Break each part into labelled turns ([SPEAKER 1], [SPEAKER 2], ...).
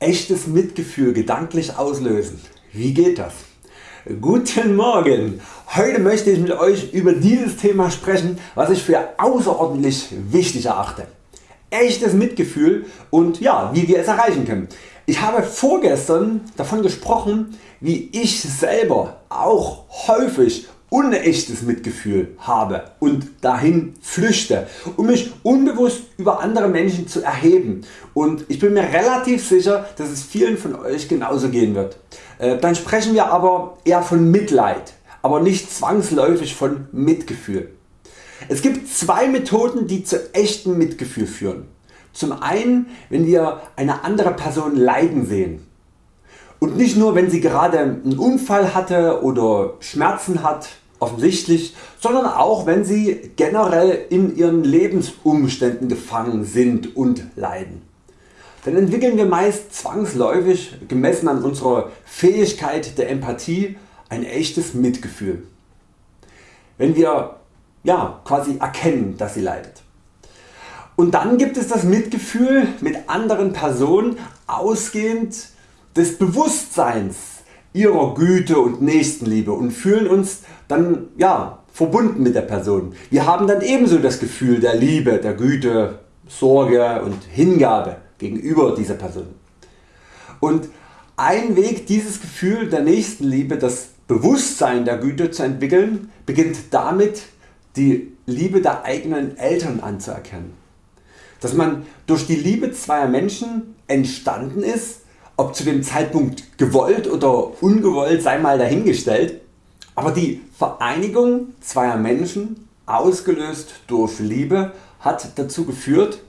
[SPEAKER 1] Echtes Mitgefühl gedanklich auslösen. Wie geht das? Guten Morgen! Heute möchte ich mit Euch über dieses Thema sprechen was ich für außerordentlich wichtig erachte. Echtes Mitgefühl und ja, wie wir es erreichen können. Ich habe vorgestern davon gesprochen wie ich selber auch häufig unechtes Mitgefühl habe und dahin flüchte um mich unbewusst über andere Menschen zu erheben und ich bin mir relativ sicher dass es vielen von Euch genauso gehen wird. Äh, dann sprechen wir aber eher von Mitleid, aber nicht zwangsläufig von Mitgefühl. Es gibt zwei Methoden die zu echtem Mitgefühl führen. Zum einen wenn wir eine andere Person leiden sehen und nicht nur wenn sie gerade einen Unfall hatte oder Schmerzen hat offensichtlich, sondern auch wenn sie generell in ihren Lebensumständen gefangen sind und leiden. Dann entwickeln wir meist zwangsläufig gemessen an unserer Fähigkeit der Empathie ein echtes Mitgefühl. Wenn wir ja, quasi erkennen dass sie leidet. Und dann gibt es das Mitgefühl mit anderen Personen ausgehend des Bewusstseins ihrer Güte und Nächstenliebe und fühlen uns dann ja, verbunden mit der Person. Wir haben dann ebenso das Gefühl der Liebe, der Güte, Sorge und Hingabe gegenüber dieser Person. Und ein Weg dieses Gefühl der Nächstenliebe, das Bewusstsein der Güte zu entwickeln, beginnt damit die Liebe der eigenen Eltern anzuerkennen. Dass man durch die Liebe zweier Menschen entstanden ist, ob zu dem Zeitpunkt gewollt oder ungewollt sei mal dahingestellt, aber die Vereinigung zweier Menschen, ausgelöst durch Liebe, hat dazu geführt,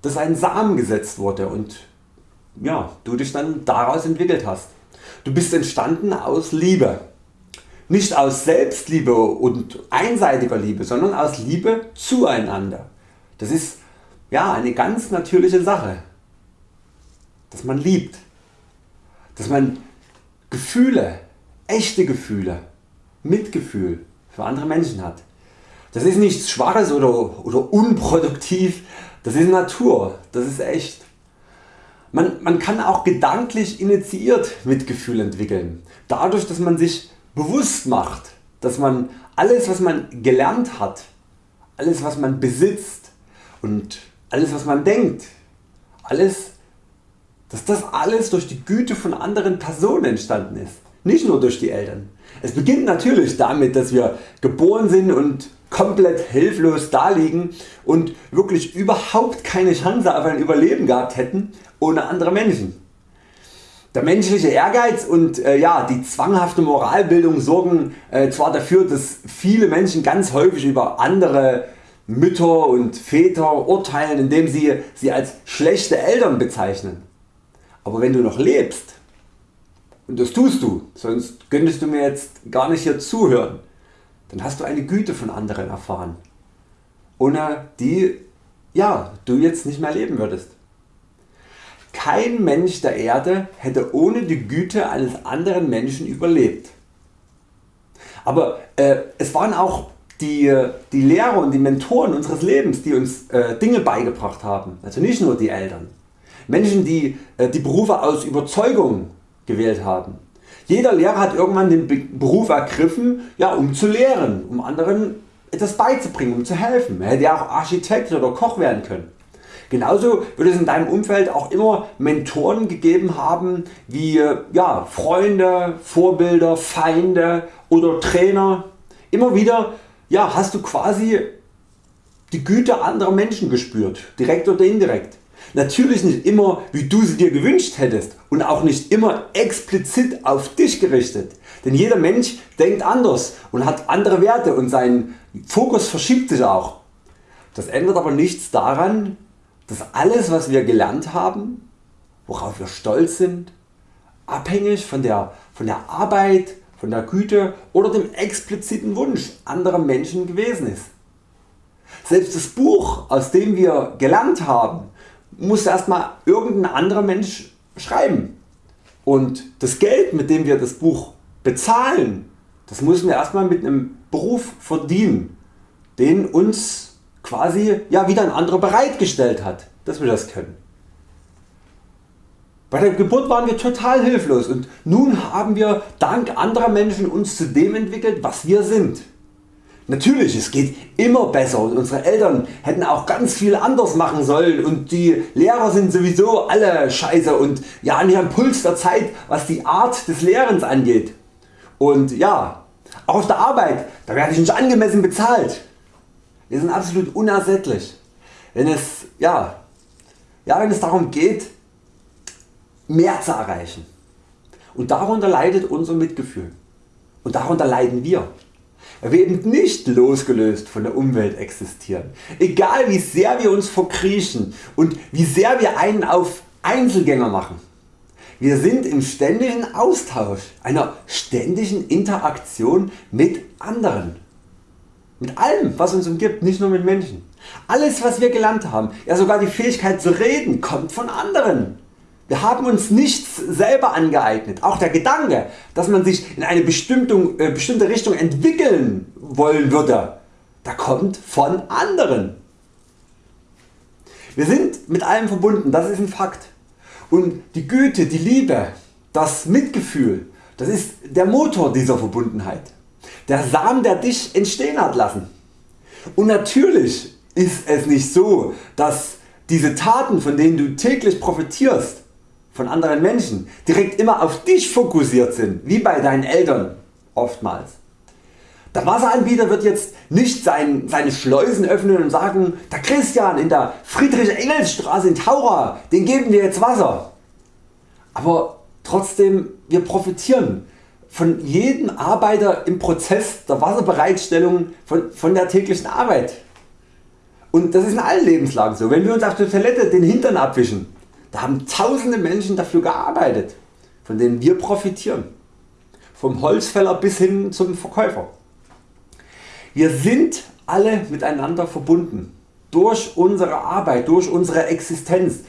[SPEAKER 1] dass ein Samen gesetzt wurde und ja, du dich dann daraus entwickelt hast. Du bist entstanden aus Liebe. Nicht aus Selbstliebe und einseitiger Liebe, sondern aus Liebe zueinander. Das ist ja, eine ganz natürliche Sache, dass man liebt, dass man Gefühle, echte Gefühle Mitgefühl für andere Menschen hat. Das ist nichts Schwaches oder, oder unproduktiv, das ist Natur, das ist echt. Man, man kann auch gedanklich initiiert Mitgefühl entwickeln, dadurch dass man sich bewusst macht, dass man alles was man gelernt hat, alles was man besitzt und alles was man denkt, alles, dass das alles durch die Güte von anderen Personen entstanden ist nicht nur durch die Eltern. Es beginnt natürlich damit dass wir geboren sind und komplett hilflos daliegen und wirklich überhaupt keine Chance auf ein Überleben gehabt hätten ohne andere Menschen. Der menschliche Ehrgeiz und äh, ja, die zwanghafte Moralbildung sorgen äh, zwar dafür dass viele Menschen ganz häufig über andere Mütter und Väter urteilen indem sie sie als schlechte Eltern bezeichnen. Aber wenn du noch lebst und das tust du, sonst könntest du mir jetzt gar nicht hier zuhören. Dann hast du eine Güte von anderen erfahren, ohne die ja, du jetzt nicht mehr leben würdest. Kein Mensch der Erde hätte ohne die Güte eines anderen Menschen überlebt. Aber äh, es waren auch die, die Lehrer und die Mentoren unseres Lebens die uns äh, Dinge beigebracht haben, also nicht nur die Eltern. Menschen die äh, die Berufe aus Überzeugung gewählt haben. Jeder Lehrer hat irgendwann den Beruf ergriffen ja, um zu lehren, um anderen etwas beizubringen, um zu helfen. Er hätte ja auch Architekt oder Koch werden können. Genauso wird es in deinem Umfeld auch immer Mentoren gegeben haben wie ja, Freunde, Vorbilder, Feinde oder Trainer. Immer wieder ja, hast du quasi die Güte anderer Menschen gespürt, direkt oder indirekt. Natürlich nicht immer wie du sie dir gewünscht hättest und auch nicht immer explizit auf dich gerichtet, denn jeder Mensch denkt anders und hat andere Werte und sein Fokus verschiebt sich auch. Das ändert aber nichts daran, dass alles was wir gelernt haben, worauf wir stolz sind, abhängig von der, von der Arbeit, von der Güte oder dem expliziten Wunsch anderer Menschen gewesen ist. Selbst das Buch aus dem wir gelernt haben muss erstmal irgendein anderer Mensch schreiben. Und das Geld mit dem wir das Buch bezahlen, das müssen wir erstmal mit einem Beruf verdienen, den uns quasi ja, wieder ein anderer bereitgestellt hat, dass wir das können. Bei der Geburt waren wir total hilflos und nun haben wir dank anderer Menschen uns zu dem entwickelt was wir sind. Natürlich, es geht immer besser und unsere Eltern hätten auch ganz viel anders machen sollen und die Lehrer sind sowieso alle scheiße und ja nicht am Puls der Zeit was die Art des Lehrens angeht. Und ja, auch auf der Arbeit, da werde ich nicht angemessen bezahlt. Wir sind absolut unersättlich, wenn es, ja, ja, wenn es darum geht mehr zu erreichen. Und darunter leidet unser Mitgefühl. Und darunter leiden wir wir eben nicht losgelöst von der Umwelt existieren. Egal wie sehr wir uns verkriechen und wie sehr wir einen auf Einzelgänger machen. Wir sind im ständigen Austausch, einer ständigen Interaktion mit anderen. Mit allem was uns umgibt, nicht nur mit Menschen. Alles was wir gelernt haben, ja sogar die Fähigkeit zu reden, kommt von anderen. Wir haben uns nichts selber angeeignet. Auch der Gedanke, dass man sich in eine bestimmte, äh, bestimmte Richtung entwickeln wollen würde, der kommt von anderen. Wir sind mit allem verbunden, das ist ein Fakt. Und die Güte, die Liebe, das Mitgefühl, das ist der Motor dieser Verbundenheit. Der Samen der dich entstehen hat lassen. Und natürlich ist es nicht so, dass diese Taten von denen du täglich profitierst von anderen Menschen direkt immer auf dich fokussiert sind, wie bei deinen Eltern oftmals. Der Wasseranbieter wird jetzt nicht sein, seine Schleusen öffnen und sagen, der Christian in der Friedrich-Engels-Straße in Taura, den geben wir jetzt Wasser. Aber trotzdem, wir profitieren von jedem Arbeiter im Prozess der Wasserbereitstellung von, von der täglichen Arbeit. Und das ist in allen Lebenslagen so. Wenn wir uns auf der Toilette den Hintern abwischen, da haben tausende Menschen dafür gearbeitet, von denen wir profitieren. Vom Holzfäller bis hin zum Verkäufer. Wir sind alle miteinander verbunden. Durch unsere Arbeit, durch unsere Existenz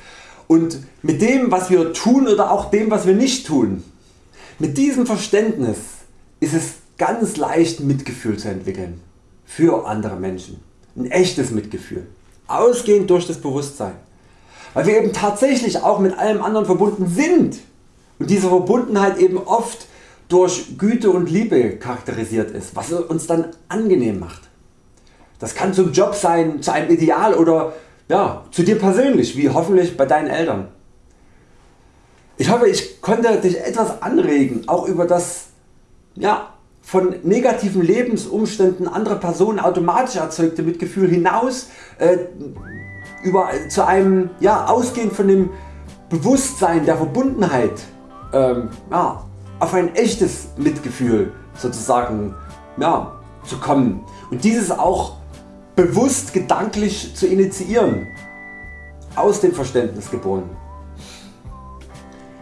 [SPEAKER 1] und mit dem was wir tun oder auch dem was wir nicht tun. Mit diesem Verständnis ist es ganz leicht Mitgefühl zu entwickeln für andere Menschen. Ein echtes Mitgefühl. Ausgehend durch das Bewusstsein weil wir eben tatsächlich auch mit allem anderen verbunden sind und diese Verbundenheit eben oft durch Güte und Liebe charakterisiert ist, was uns dann angenehm macht. Das kann zum Job sein, zu einem Ideal oder ja, zu dir persönlich, wie hoffentlich bei deinen Eltern. Ich hoffe ich konnte dich etwas anregen, auch über das ja, von negativen Lebensumständen anderer Personen automatisch erzeugte Mitgefühl hinaus äh, über, zu einem ja, ausgehend von dem Bewusstsein der Verbundenheit ähm, ja, auf ein echtes Mitgefühl sozusagen ja, zu kommen und dieses auch bewusst gedanklich zu initiieren, aus dem Verständnis geboren.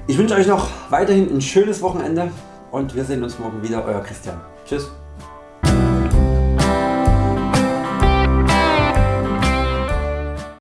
[SPEAKER 1] Ich wünsche Euch noch weiterhin ein schönes Wochenende und wir sehen uns morgen wieder. Euer Christian. Tschüss.